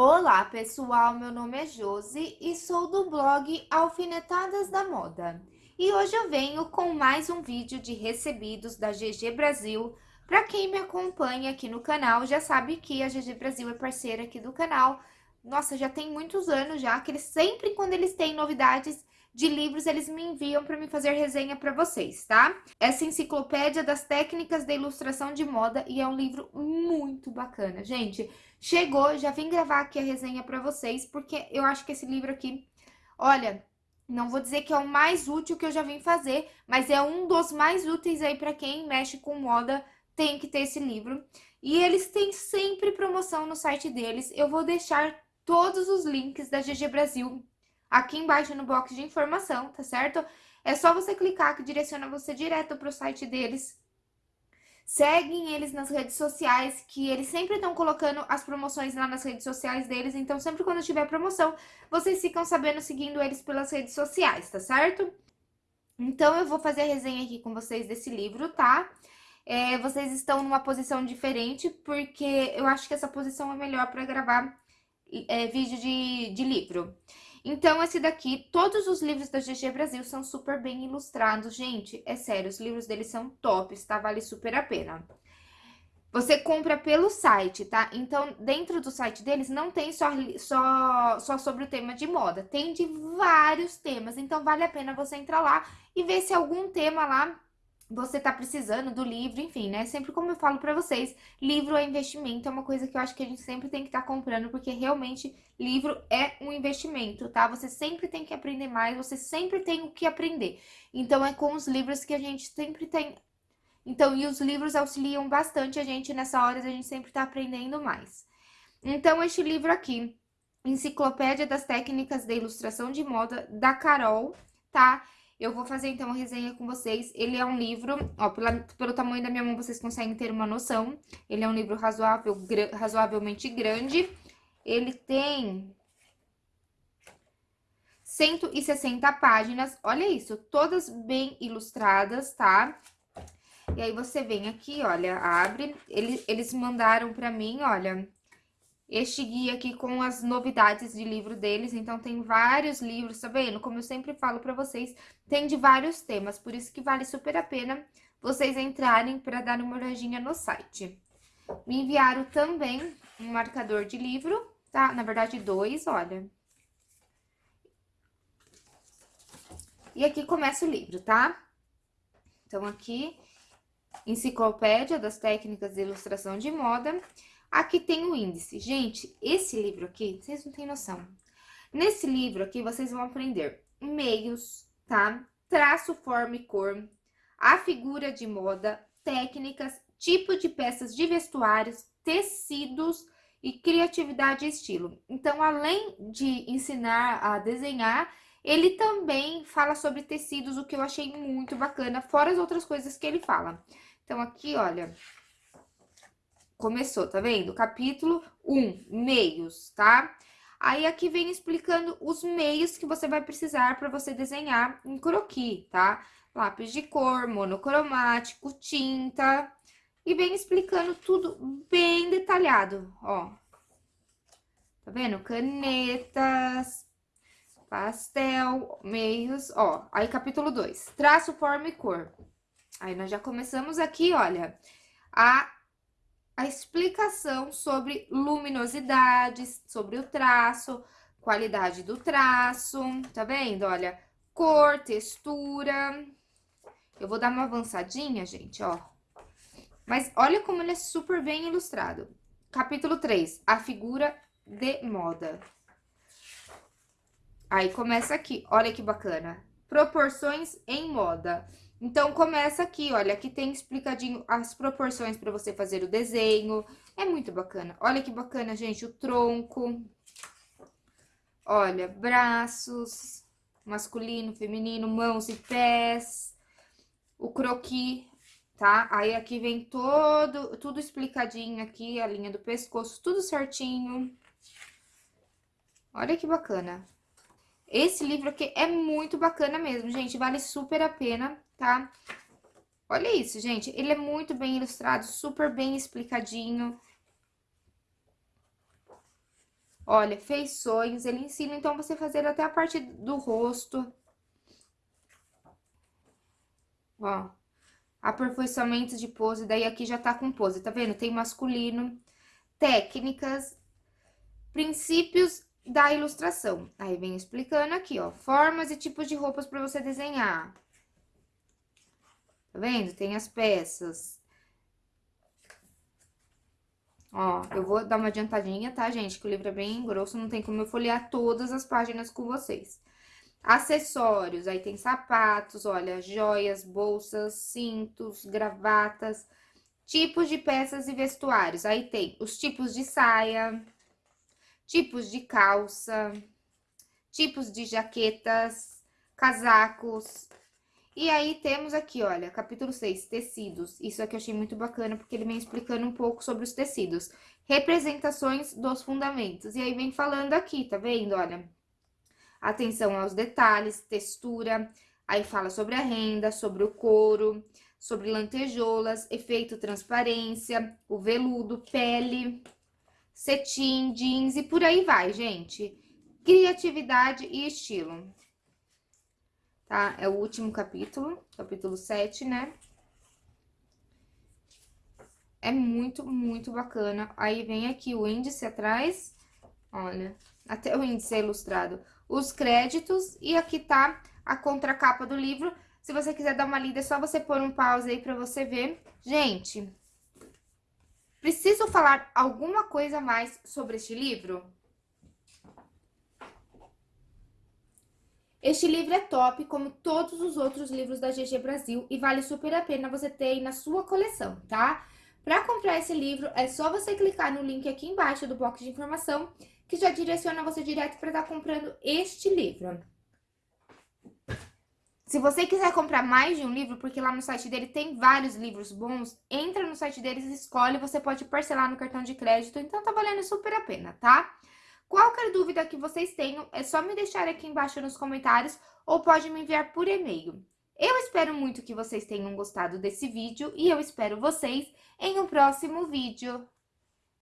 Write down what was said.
Olá, pessoal! Meu nome é Josi e sou do blog Alfinetadas da Moda. E hoje eu venho com mais um vídeo de recebidos da GG Brasil. Para quem me acompanha aqui no canal, já sabe que a GG Brasil é parceira aqui do canal. Nossa, já tem muitos anos já, que eles sempre, quando eles têm novidades, de livros, eles me enviam para me fazer resenha para vocês, tá? Essa enciclopédia das técnicas de ilustração de moda e é um livro muito bacana. Gente, chegou, já vim gravar aqui a resenha para vocês, porque eu acho que esse livro aqui, olha, não vou dizer que é o mais útil que eu já vim fazer, mas é um dos mais úteis aí para quem mexe com moda, tem que ter esse livro. E eles têm sempre promoção no site deles. Eu vou deixar todos os links da GG Brasil aqui embaixo no box de informação, tá certo? É só você clicar que direciona você direto para o site deles. Seguem eles nas redes sociais, que eles sempre estão colocando as promoções lá nas redes sociais deles. Então, sempre quando tiver promoção, vocês ficam sabendo seguindo eles pelas redes sociais, tá certo? Então, eu vou fazer a resenha aqui com vocês desse livro, tá? É, vocês estão numa posição diferente, porque eu acho que essa posição é melhor para gravar é, vídeo de, de livro. Então, esse daqui, todos os livros da GG Brasil são super bem ilustrados. Gente, é sério, os livros deles são tops, tá? Vale super a pena. Você compra pelo site, tá? Então, dentro do site deles não tem só, só, só sobre o tema de moda. Tem de vários temas. Então, vale a pena você entrar lá e ver se algum tema lá você tá precisando do livro, enfim, né? Sempre como eu falo pra vocês, livro é investimento, é uma coisa que eu acho que a gente sempre tem que estar tá comprando, porque realmente livro é um investimento, tá? Você sempre tem que aprender mais, você sempre tem o que aprender. Então, é com os livros que a gente sempre tem... Então, e os livros auxiliam bastante a gente nessa hora, a gente sempre tá aprendendo mais. Então, este livro aqui, Enciclopédia das Técnicas de Ilustração de Moda, da Carol, tá? Eu vou fazer, então, a resenha com vocês. Ele é um livro, ó, pela, pelo tamanho da minha mão, vocês conseguem ter uma noção. Ele é um livro razoável, razoavelmente grande. Ele tem 160 páginas. Olha isso, todas bem ilustradas, tá? E aí, você vem aqui, olha, abre. Eles, eles mandaram pra mim, olha, este guia aqui com as novidades de livro deles. Então, tem vários livros, tá vendo? Como eu sempre falo pra vocês, tem de vários temas. Por isso que vale super a pena vocês entrarem para dar uma olhadinha no site. Me enviaram também um marcador de livro, tá? Na verdade, dois, olha. E aqui começa o livro, tá? Então, aqui, Enciclopédia das Técnicas de Ilustração de Moda. Aqui tem o índice. Gente, esse livro aqui, vocês não têm noção. Nesse livro aqui, vocês vão aprender meios, tá? Traço, forma e cor, a figura de moda, técnicas, tipo de peças de vestuários, tecidos e criatividade e estilo. Então, além de ensinar a desenhar, ele também fala sobre tecidos, o que eu achei muito bacana, fora as outras coisas que ele fala. Então, aqui, olha, começou, tá vendo? Capítulo 1, meios, tá? Aí, aqui vem explicando os meios que você vai precisar para você desenhar em croquis, tá? Lápis de cor, monocromático, tinta. E vem explicando tudo bem detalhado, ó. Tá vendo? Canetas, pastel, meios, ó. Aí, capítulo 2, traço, forma e cor. Aí, nós já começamos aqui, olha, a a explicação sobre luminosidades, sobre o traço, qualidade do traço, tá vendo? Olha, cor, textura. Eu vou dar uma avançadinha, gente, ó. Mas olha como ele é super bem ilustrado. Capítulo 3, a figura de moda. Aí começa aqui, olha que bacana. Proporções em moda. Então, começa aqui, olha, aqui tem explicadinho as proporções para você fazer o desenho. É muito bacana. Olha que bacana, gente, o tronco. Olha, braços, masculino, feminino, mãos e pés. O croquis, tá? Aí, aqui vem todo, tudo explicadinho aqui, a linha do pescoço, tudo certinho. Olha que bacana. Esse livro aqui é muito bacana mesmo, gente, vale super a pena tá? Olha isso, gente. Ele é muito bem ilustrado, super bem explicadinho. Olha, feições, ele ensina então você fazer até a parte do rosto. Ó, aperfeiçoamento de pose, daí aqui já tá com pose, tá vendo? Tem masculino, técnicas, princípios da ilustração. Aí vem explicando aqui, ó, formas e tipos de roupas para você desenhar. Tá vendo? Tem as peças. Ó, eu vou dar uma adiantadinha, tá, gente? Que o livro é bem grosso, não tem como eu folhear todas as páginas com vocês. Acessórios, aí tem sapatos, olha, joias, bolsas, cintos, gravatas, tipos de peças e vestuários. Aí tem os tipos de saia, tipos de calça, tipos de jaquetas, casacos. E aí temos aqui, olha, capítulo 6, tecidos. Isso aqui eu achei muito bacana, porque ele vem explicando um pouco sobre os tecidos. Representações dos fundamentos. E aí vem falando aqui, tá vendo? Olha, atenção aos detalhes, textura. Aí fala sobre a renda, sobre o couro, sobre lantejoulas, efeito transparência, o veludo, pele, cetim, jeans e por aí vai, gente. Criatividade e estilo. Tá? É o último capítulo, capítulo 7, né? É muito, muito bacana. Aí vem aqui o índice atrás, olha, até o índice é ilustrado. Os créditos e aqui tá a contracapa do livro. Se você quiser dar uma lida, é só você pôr um pause aí pra você ver. Gente, Preciso falar alguma coisa mais sobre este livro? Este livro é top, como todos os outros livros da GG Brasil, e vale super a pena você ter aí na sua coleção, tá? Para comprar esse livro, é só você clicar no link aqui embaixo do box de informação, que já direciona você direto para estar tá comprando este livro. Se você quiser comprar mais de um livro, porque lá no site dele tem vários livros bons, entra no site deles, escolhe, você pode parcelar no cartão de crédito, então tá valendo super a pena, tá? Qualquer dúvida que vocês tenham, é só me deixar aqui embaixo nos comentários ou pode me enviar por e-mail. Eu espero muito que vocês tenham gostado desse vídeo e eu espero vocês em um próximo vídeo.